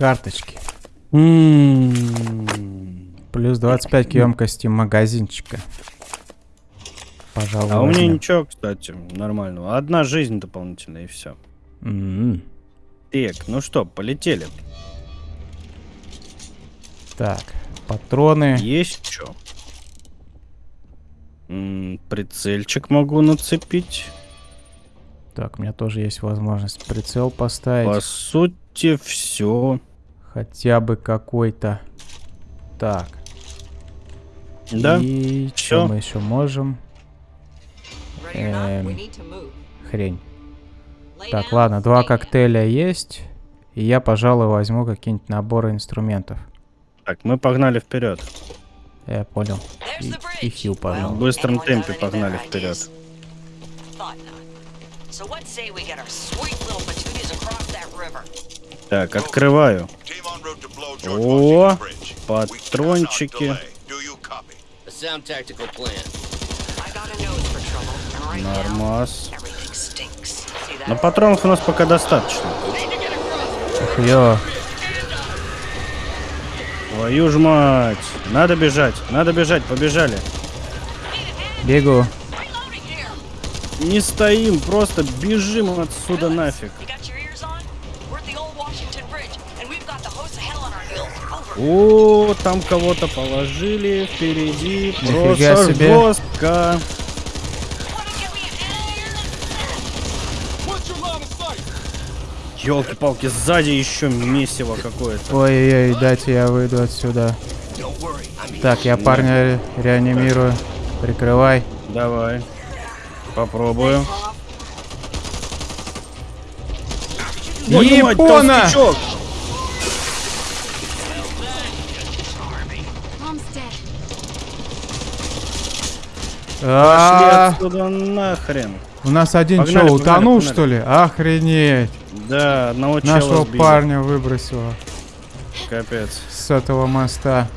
карточки. М. Плюс 25 к емкости магазинчика. Пожалуй, А у меня ничего, кстати, нормального. Одна жизнь дополнительная и все. М. Так, ну что, полетели. Так, патроны. Есть что? Прицельчик могу нацепить. Так, у меня тоже есть возможность прицел поставить. По сути, все. Хотя бы какой-то. Так. Да? И что мы еще можем? Эм. Хрень. Так, ладно, два коктейля есть. И я, пожалуй, возьму какие-нибудь наборы инструментов. Так, мы погнали вперед. Я понял. И, и хил В погнал. быстром темпе погнали вперед. So what say we get our sweet little patooties across that river? Так, открываю. О, патрончики. Нормас. Но патронов у нас пока достаточно. Ух, ё. Твою ж мать. Надо бежать, надо бежать, побежали. Бегу. Не стоим, просто бежим отсюда нафиг. О, там кого-то положили впереди. Нифига Просто себе. жестко. Елки-палки, сзади еще месиво какое-то. Ой-ой-ой, дайте я выйду отсюда. Так, я парня ре- реанимирую. Прикрывай. Давай. Попробую. Мать, Япона! толстячок! Пошли А, отсюда нахрен. У нас один Погнали, что, утонул погнали. что ли? Охренеть. Да, одного Нашего сбили. парня выбросило Капец. с этого моста.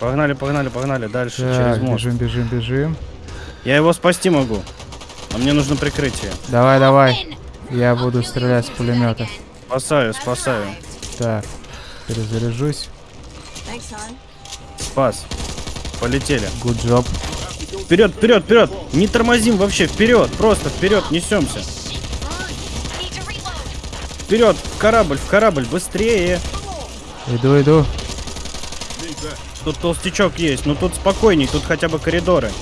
Погнали, погнали, погнали. Дальше, через мост. бежим, бежим, бежим. Я его спасти могу. А мне нужно прикрытие. Давай, давай. Я буду стрелять с пулемета. Спасаю, спасаю. Так, перезаряжусь. Спас. Полетели. Good job. Вперед, вперед, вперед! Не тормозим вообще, вперед! Просто вперед, несемся. Вперед, в корабль, в корабль, быстрее! Иду, иду. Тут толстячок есть, но тут спокойней, тут хотя бы коридоры.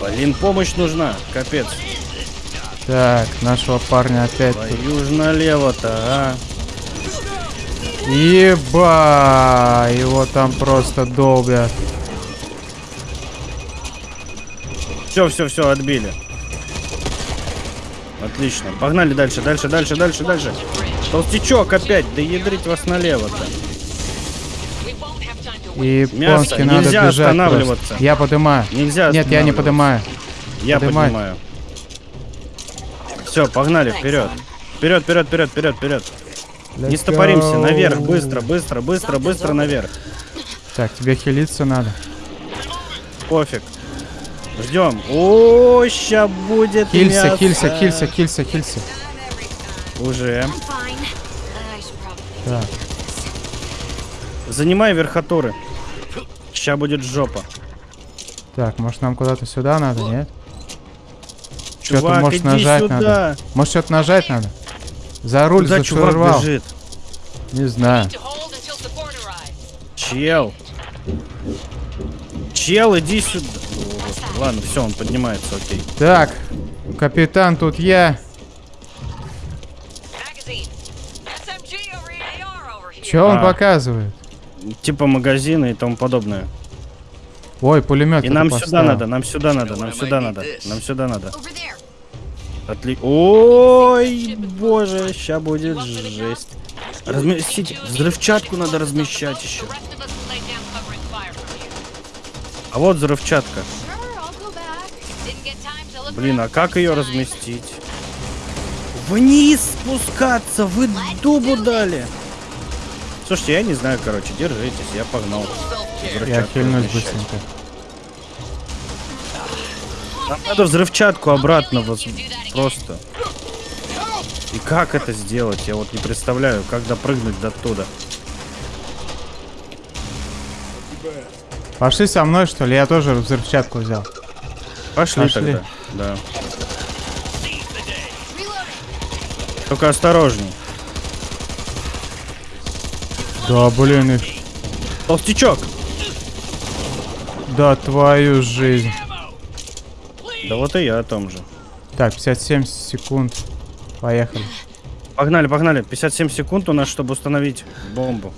Блин, помощь нужна, капец. Так, нашего парня опять налево-то, а. Еба! Его там просто долбят. Все, все, все, отбили. Отлично. Погнали дальше, дальше, дальше, дальше, дальше. Толстячок опять, да ядрить вас налево-то. И Мясо, надо нельзя бежать останавливаться. просто. Я подымаю. Нельзя Нет, я не подымаю. Я Подымай. поднимаю. Все, погнали, вперед. Вперед, вперед, вперед, вперед, вперед. Не стопоримся, наверх, быстро, быстро, быстро, быстро наверх. Так, тебе хилиться надо. Пофиг. Ждем. О, ща будет Хилься, мясо. хилься, хилься, хилься, хилься. Уже. Так, Занимай верхотуры. Ща будет жопа. так, может нам куда-то сюда надо, нет? Что-то может нажать сюда. надо. Может что-то нажать надо? За руль, Куда за чувак штурвал. бежит? Не знаю. Чел. Чел, иди сюда. Ладно, все, он поднимается, окей. Так, капитан, тут я. Here. Че он А. показывает? Типа магазины и тому подобное. Ой, пулемет. И нам сюда надо, нам сюда надо, нам сюда надо, нам сюда надо. Отли... Ой, боже, ща будет жесть. Разместить. Взрывчатку надо размещать еще. А вот взрывчатка. Блин, а как ее разместить? Вниз спускаться, вы дубу дали. Слушайте, я не знаю, короче, держитесь, я погнал. Я хильнусь быстренько. Нам надо взрывчатку обратно воз... просто. И как это сделать? Я вот не представляю, как допрыгнуть до туда. Пошли со мной, что ли? Я тоже взрывчатку взял. Пошли, Пошли. тогда. Да. Только осторожней. Да, блин, их... Толстячок! Да, твою жизнь. Да вот и я о том же. Так, 57 секунд. Поехали. Погнали, погнали. 57 секунд у нас, чтобы установить бомбу.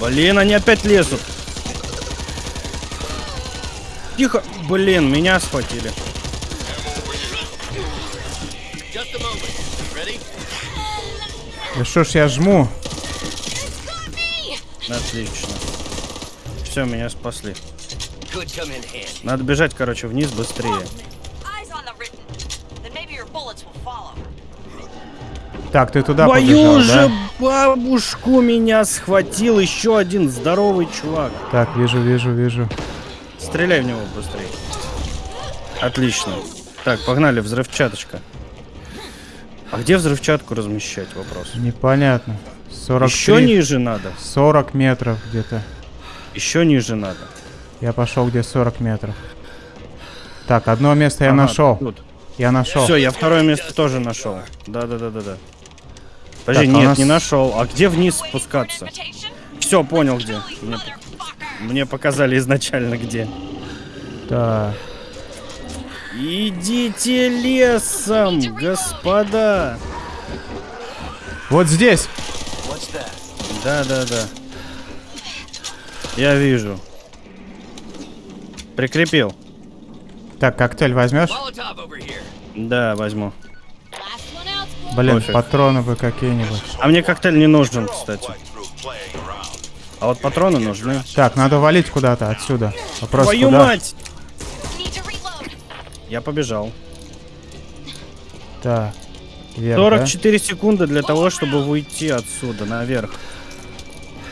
Блин, они опять лезут. Тихо. Блин, меня схватили. Да что ж я жму? Отлично. Все, меня спасли. Надо бежать, короче, вниз быстрее. Так, ты туда Твою побежал, же да? бабушку меня схватил еще один здоровый чувак. Так, вижу, вижу, вижу. Стреляй в него быстрее. Отлично. Так, погнали, взрывчаточка. А где взрывчатку размещать? Вопрос. Непонятно. 43, Еще ниже надо. 40 метров где-то. Еще ниже надо. Я пошел где 40 метров. Так, одно место я Ага, нашел. тут. Я нашел. Все, я второе место тоже нашел. Да, да, да, да, да. Подожди, Так, а нет, нас- не нашел. А где вниз спускаться? Все, понял где. Мне. Мне показали изначально где. Так. Идите лесом, господа. Вот здесь. Да, да, да. Я вижу. Прикрепил. Так, коктейль возьмешь? Да, возьму. Блин, Пофиг. патроны бы какие-нибудь. А мне коктейль не нужен, кстати. А вот патроны нужны. Так, надо валить куда-то отсюда. Вопрос Твою куда? мать! Я побежал. Так. Вверх, да? 44 секунды для того, чтобы уйти отсюда, наверх.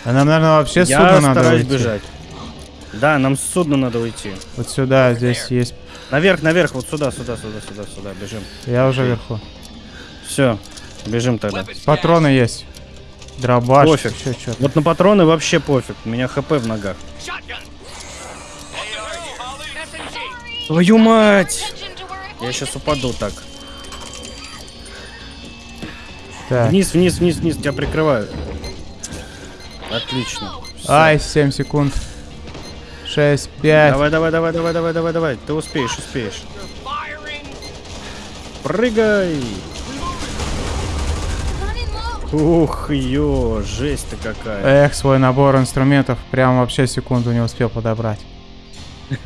А нам, наверное, вообще Я судно надо уйти. бежать. Да, нам с судна надо уйти. Вот сюда, здесь есть. Наверх, наверх, вот сюда, сюда, сюда, сюда, сюда, бежим. Я уже вверху. Все, бежим тогда. Патроны есть. Дробаш, Пофиг. еще что-то. Вот на патроны вообще пофиг. У меня хп в ногах. Твою мать! Я сейчас упаду так. Так. Вниз, вниз, вниз, вниз, тебя прикрываю. Отлично. Всё. Ай, 7 секунд. 6, 5. Давай, давай, давай, давай, давай, давай, давай. Ты успеешь, успеешь. Прыгай! Ух, ё, жесть-то какая. Эх, свой набор инструментов прям вообще секунду не успел подобрать.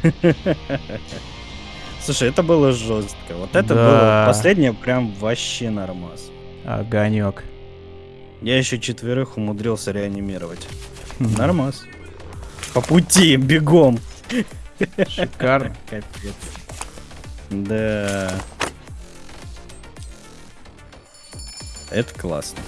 Слушай, это было жестко. Вот это Да. было последнее прям вообще нормас. Огонек. Я еще четверых умудрился реанимировать. Нормас. По пути, бегом. Шикарно. Капец. Да. Это классно.